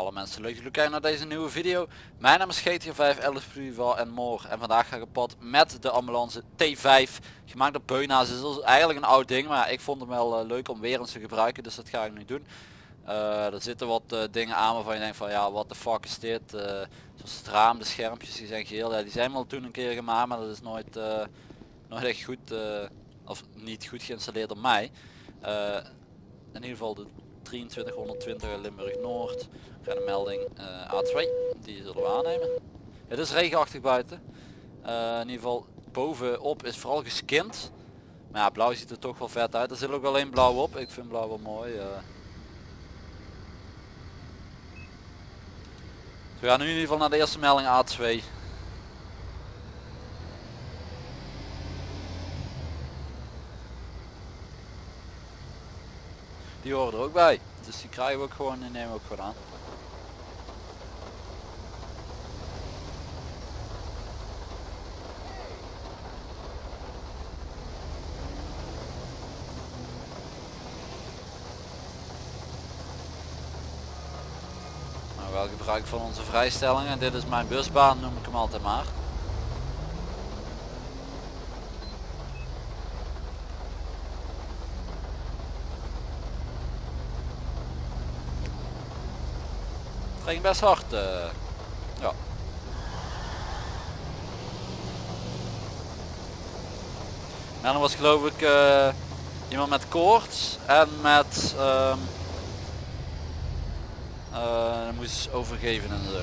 alle mensen leuk dat jullie kijken naar deze nieuwe video. Mijn naam is GTA 5 Alice Fluval en More en vandaag ga ik op pad met de ambulance T5 gemaakt op Beuna's. Het is eigenlijk een oud ding maar ik vond hem wel uh, leuk om weer eens te gebruiken dus dat ga ik nu doen. Uh, er zitten wat uh, dingen aan waarvan je denkt van ja wat de fuck is dit. zoals het raam, de schermpjes die zijn geheel. Ja, die zijn wel toen een keer gemaakt maar dat is nooit, nooit echt goed of niet goed geïnstalleerd op mij. in ieder geval de 2320 Limburg Noord. Ga de melding uh, A2. Die zullen we aannemen. Het is regenachtig buiten. Uh, in ieder geval bovenop is vooral geskind. Maar ja, blauw ziet er toch wel vet uit. Er zit ook één blauw op. Ik vind blauw wel mooi. Uh. we gaan nu in ieder geval naar de eerste melding A2. Die horen er ook bij. Dus die krijgen we ook gewoon en nemen we ook gewoon aan. Nou, wel gebruik van onze vrijstellingen. Dit is mijn busbaan, noem ik hem altijd maar. Ging best hard. Uh, ja. En dan was geloof ik uh, iemand met koorts en met um, uh, moest overgeven en zo.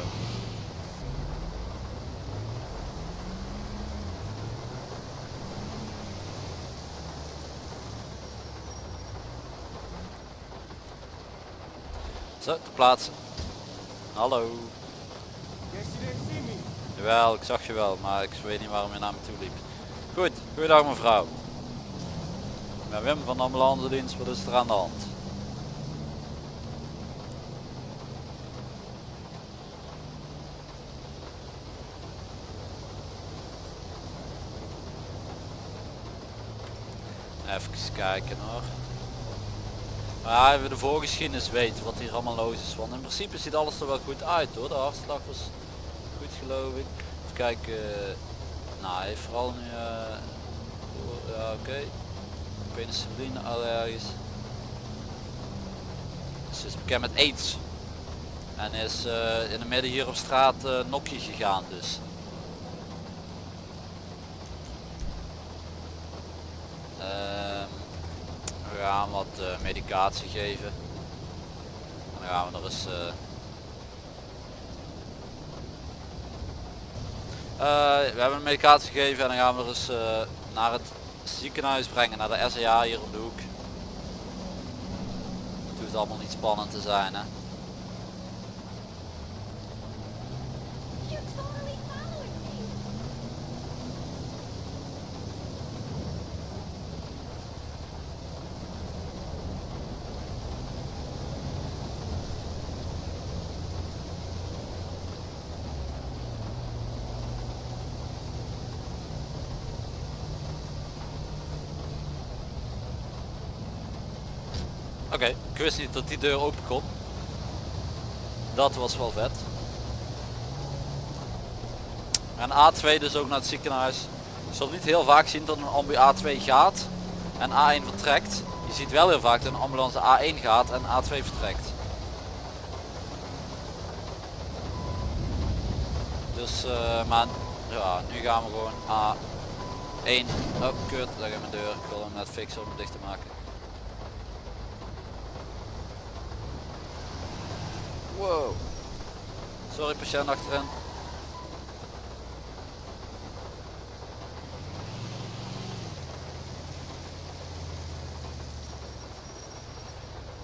Zo, te plaatsen. Hallo. Jawel, ik zag je wel, maar ik weet niet waarom je naar me toe liep. Goed, goeiedag mevrouw. Ik Wim van de ambulance dienst, wat is er aan de hand? Even kijken hoor. Maar we de voorgeschiedenis weten wat hier allemaal los is. Want in principe ziet alles er wel goed uit hoor. De hartslag was goed geloof ik. Even kijken. Nou hij heeft vooral nu... Uh, ja oké. Okay. Penicilline allergisch. Ze is bekend met aids. En is uh, in de midden hier op straat uh, nokje gegaan dus. gaan wat uh, medicatie geven. En dan gaan we er eens... Uh, uh, we hebben een medicatie gegeven en dan gaan we er eens naar het ziekenhuis brengen, naar de SEA hier om de hoek. Het hoeft allemaal niet spannend te zijn hè. Oké, ik wist niet dat die deur open kon. Dat was wel vet. En A2 dus ook naar het ziekenhuis. Je zult niet heel vaak zien dat een ambu A2 gaat en A1 vertrekt. Je ziet wel heel vaak dat een ambulance A1 gaat en A2 vertrekt. Dus, uh, maar ja, nu gaan we gewoon A1. Oh, kut, daar gaat mijn deur. Ik wil hem net fixen om hem dicht te maken. Wow. Sorry patiënt achterin.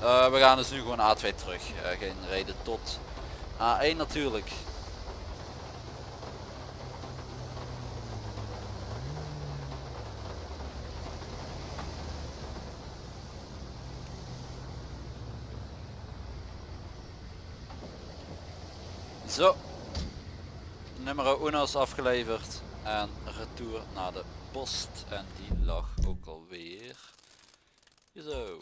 Uh, we gaan dus nu gewoon A2 terug. Uh, geen reden tot A1 natuurlijk. nummer Uno's afgeleverd en retour naar de post. En die lag ook alweer. Zo.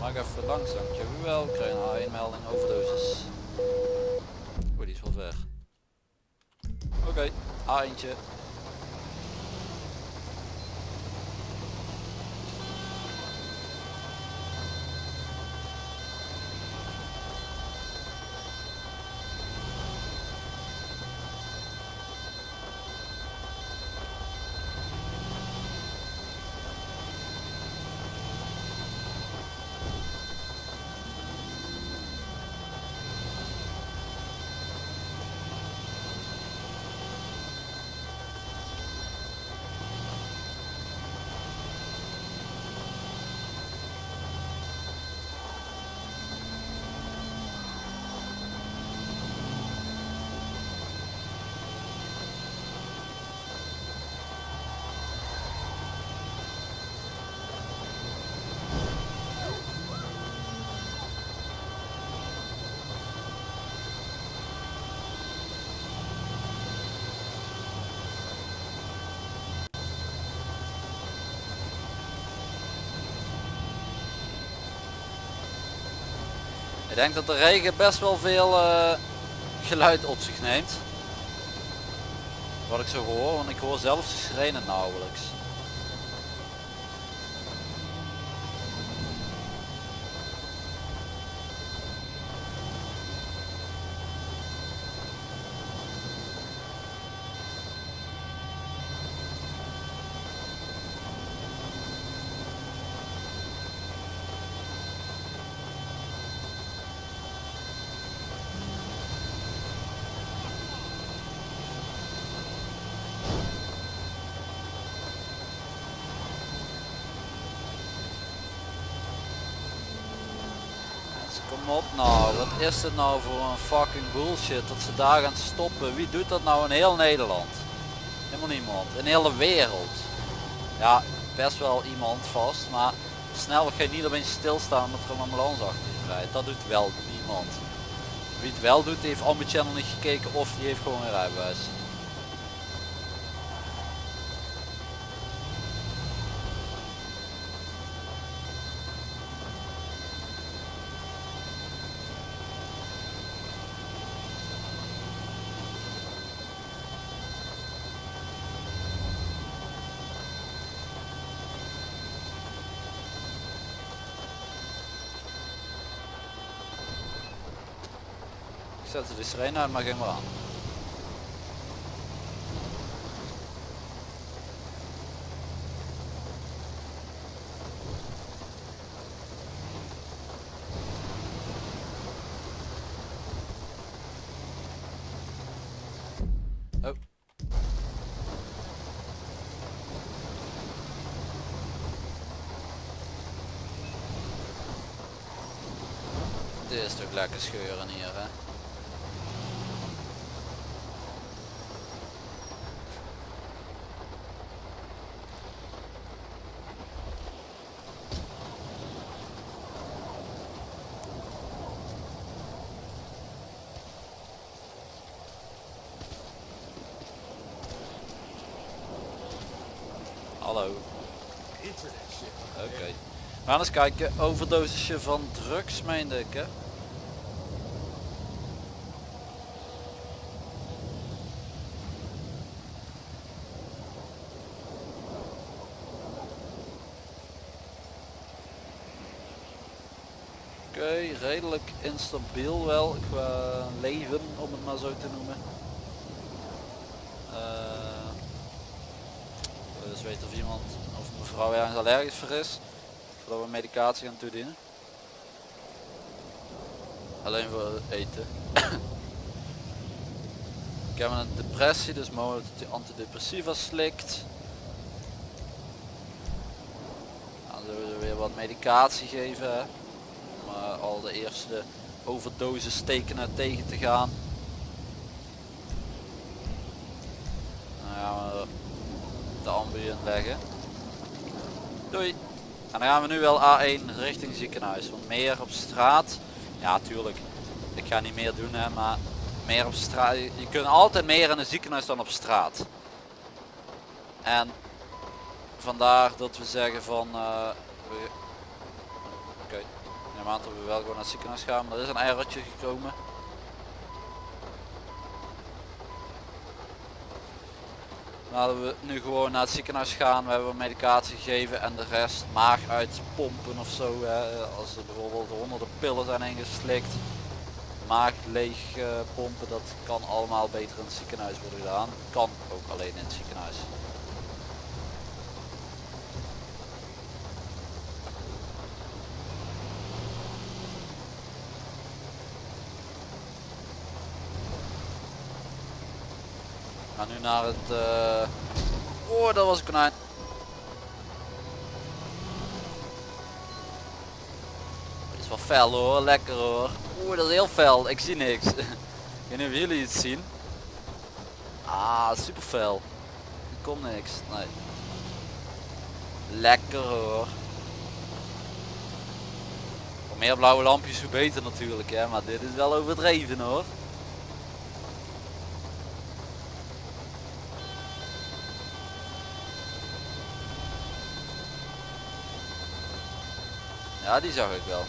Maak even langzaam. dankjewel. Ik krijg een A1 melding, overdosis. Oh, die is wel ver. Oké, okay, A eentje. Ik denk dat de regen best wel veel eh, geluid op zich neemt. Wat ik zo hoor, want ik hoor zelfs de sirene nauwelijks. Dus kom op nou, wat is dit nou voor een fucking bullshit dat ze daar gaan stoppen. Wie doet dat nou in heel Nederland? Helemaal niemand. In de wereld. Ja, best wel iemand vast, maar snel ga je niet opeens stilstaan met er een ambulance achter je rijdt. Dat doet wel niemand. Wie het wel doet, heeft Ambu Channel niet gekeken of die heeft gewoon een rijbewijs. Zet ze de sirene uit, maar ging maar aan. Oh. Dit is toch lekker scheuren hier hè. Hallo. Oké. We gaan eens kijken. Overdosisje van drugs meende ik hè. Oké, redelijk instabiel wel qua leven om het maar zo te noemen. Eh, dus weten of iemand of mevrouw ergens allergisch voor is. Voordat we medicatie gaan toedienen. Alleen voor eten. Ik heb een depressie, dus mogelijk dat hij antidepressiva slikt. Dan zullen we weer wat medicatie geven. Om eh, al de eerste overdosis tekenen tegen te gaan. Dan gaan we de ambu inleggen. Doei. En dan gaan we nu wel A1 richting ziekenhuis. Want meer op straat. Ja tuurlijk. Ik ga niet meer doen hè, maar meer op straat. Je kunt altijd meer in een ziekenhuis dan op straat. En vandaar dat we zeggen van... eh, Oké. aan dat we wel gewoon naar het ziekenhuis gaan. Maar er is een errortje gekomen. Laten we nu gewoon naar het ziekenhuis gaan. We hebben medicatie gegeven en de rest maag uitpompen of zo. Als er bijvoorbeeld honderden pillen zijn ingeslikt. Maag leeg eh, pompen, dat kan allemaal beter in het ziekenhuis worden gedaan. Kan ook alleen in het ziekenhuis. Naar het... eh, Oh, dat was een konijn. Dit is wel fel hoor, lekker hoor. Oeh, dat is heel fel, ik zie niks. ik weet niet of jullie het zien. Ah, super fel. Ik kom niks, nee. Lekker hoor. Hoe meer blauwe lampjes hoe beter natuurlijk hè, maar dit is wel overdreven hoor. Ja, die zag ik wel. Als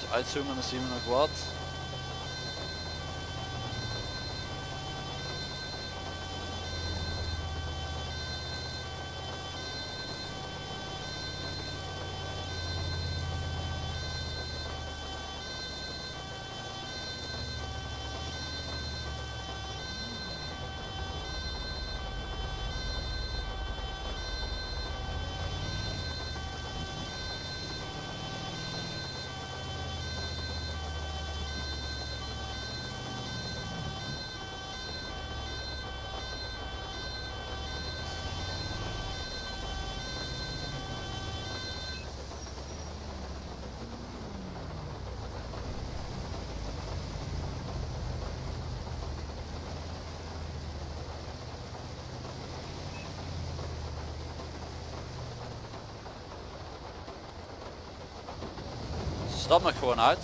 we uitzoomen dan zien we nog wat. Stapt nog gewoon uit.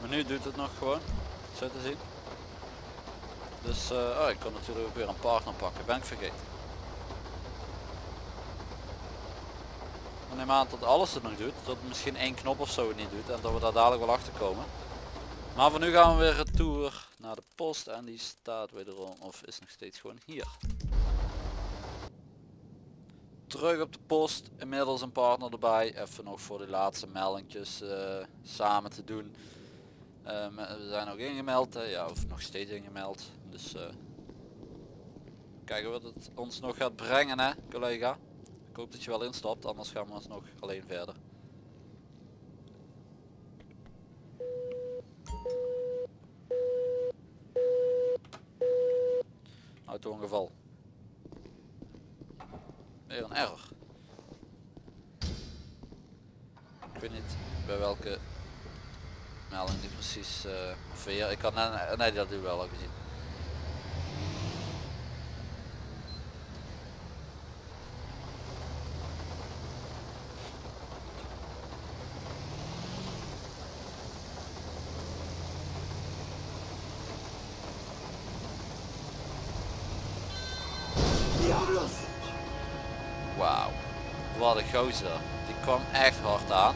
Maar nu doet het nog gewoon. Zo te zien. Dus eh, oh, ik kan natuurlijk ook weer een partner pakken. Ben ik vergeten. Ik neem aan dat alles het nog doet. Dat misschien één knop of zo het niet doet. En dat we daar dadelijk wel achter komen. Maar voor nu gaan we weer retour naar de post. En die staat wederom of is nog steeds gewoon hier terug op de post. Inmiddels een partner erbij. Even nog voor de laatste meldingjes eh, samen te doen. Ehm, we zijn ook ingemeld. Hè? Ja, of nog steeds ingemeld. Dus uh, kijken wat het ons nog gaat brengen hè, collega. Ik hoop dat je wel instapt, anders gaan we ons nog alleen verder. Auto-ongeval. Weer een error. Ik weet niet bij welke melding die precies uh. Ik kan nee, nee dat u wel al gezien. Die kwam echt hard aan.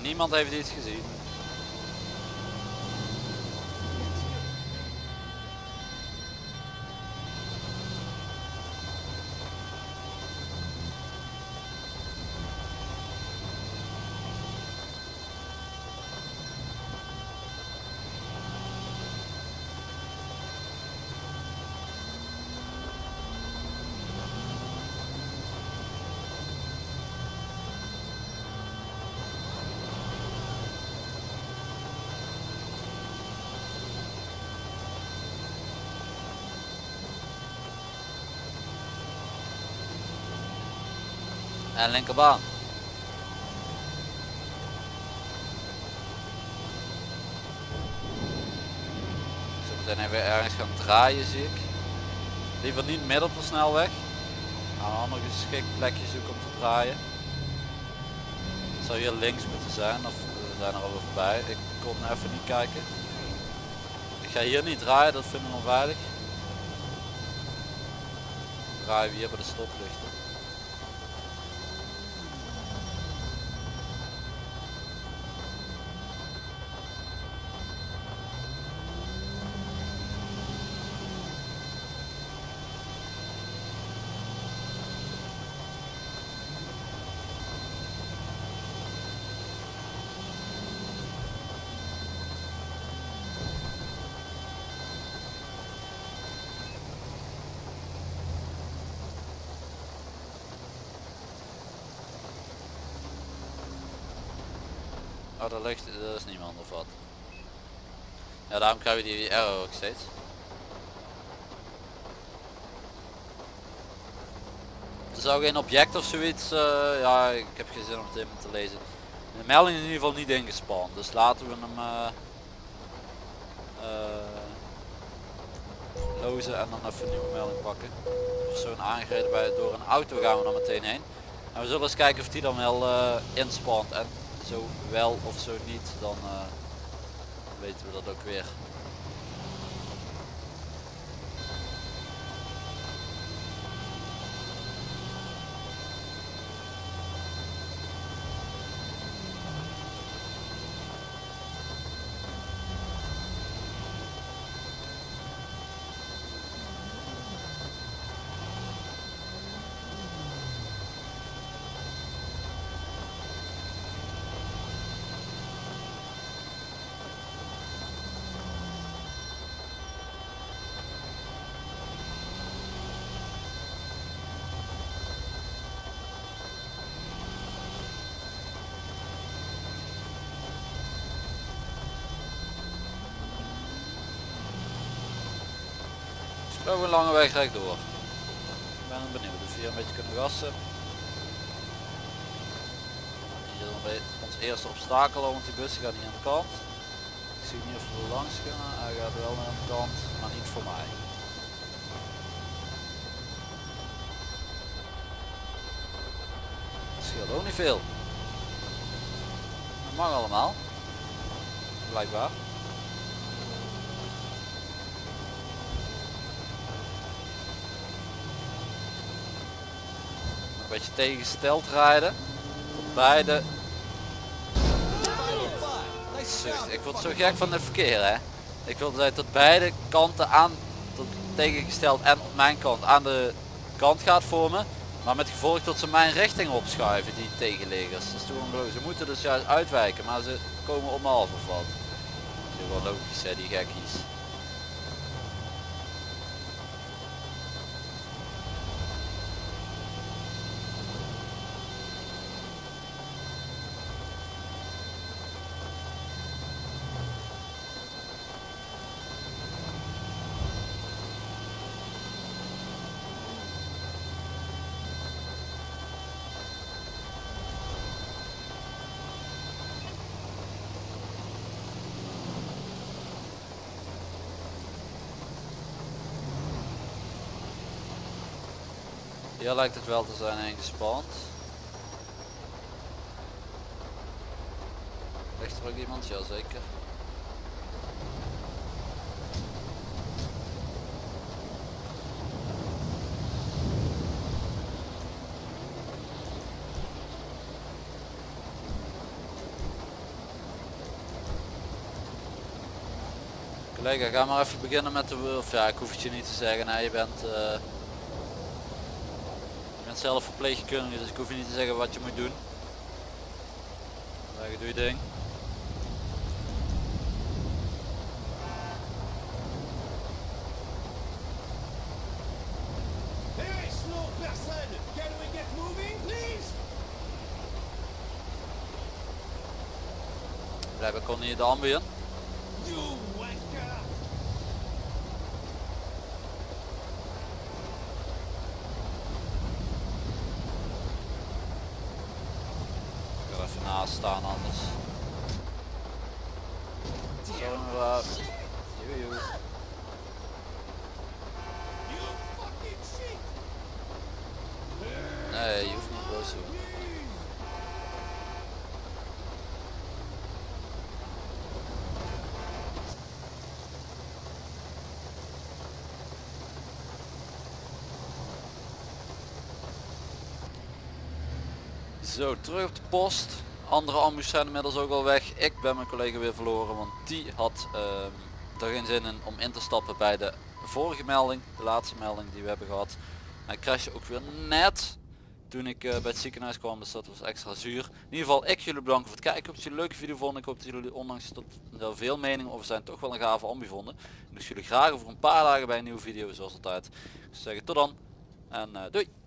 Niemand heeft iets gezien. En linkerbaan. Zo meteen even ergens gaan draaien zie ik. Liever niet midden op de snelweg. Gaan een ander geschikt plekje zoeken om te draaien. Het zou hier links moeten zijn of zijn er alweer voorbij. Ik kon even niet kijken. Ik ga hier niet draaien, dat vind ik onveilig. Draaien we hier bij de stoplichten. Oh, daar ligt, er is niemand of wat. Ja, daarom krijg je die error ook steeds. Er zou geen object of zoiets, uh, ja ik heb geen zin om het even te lezen. De melding is in ieder geval niet ingespand, dus laten we hem uh, uh, lozen en dan even een nieuwe melding pakken. Persoon aangereden bij, door een auto gaan we dan meteen heen. En we zullen eens kijken of die dan wel inspant. En zo wel of zo niet, dan uh, weten we dat ook weer. Een lange weg recht door. Ik ben benieuwd of we hier een beetje kunnen gassen. Hier ons eerste obstakel, want die bussen gaan niet aan de kant. Ik zie niet of we langs kunnen. Hij gaat wel aan de kant, maar niet voor mij. Het scheelt ook niet veel. Dat mag allemaal. Blijkbaar. Beetje tegengesteld rijden. Tot beide. Ik word zo gek van het verkeer hè. Ik wil dat tot beide kanten aan, tot tegengesteld en op mijn kant aan de kant gaat vormen. Maar met gevolg dat ze mijn richting opschuiven, die tegenleggers. Dat is toch Ze moeten dus juist uitwijken, maar ze komen om half of wat. Dat is wel logisch hè, die gekkies. Hier lijkt het wel te zijn ingespand. Ligt er ook iemand? Ja zeker. Collega, ga maar even beginnen met de... Of ja, ik hoef het je niet te zeggen. Je bent... Uh, bent zelf verpleegkundige, dus ik hoef je niet te zeggen wat je moet doen. Zeg, doe je ding. Blijven kon hier de ambiën. naast staan anders. Zo, uh, joe, Nee, je hoeft niet boos te doen. Zo, terug op de post. Andere ambu's zijn inmiddels ook al weg. Ik ben mijn collega weer verloren, want die had ehm, er geen zin in om in te stappen bij de vorige melding. De laatste melding die we hebben gehad. Hij crashte ook weer net toen ik uh, bij het ziekenhuis kwam, dus dat was extra zuur. In ieder geval, ik jullie bedanken voor het kijken. Ik hoop dat jullie een leuke video vonden. Ik hoop dat jullie ondanks dat er veel meningen over zijn, toch wel een gave ambu vonden. Dus jullie graag over een paar dagen bij een nieuwe video, zoals altijd. Ik zou zeggen tot dan en uh, doei!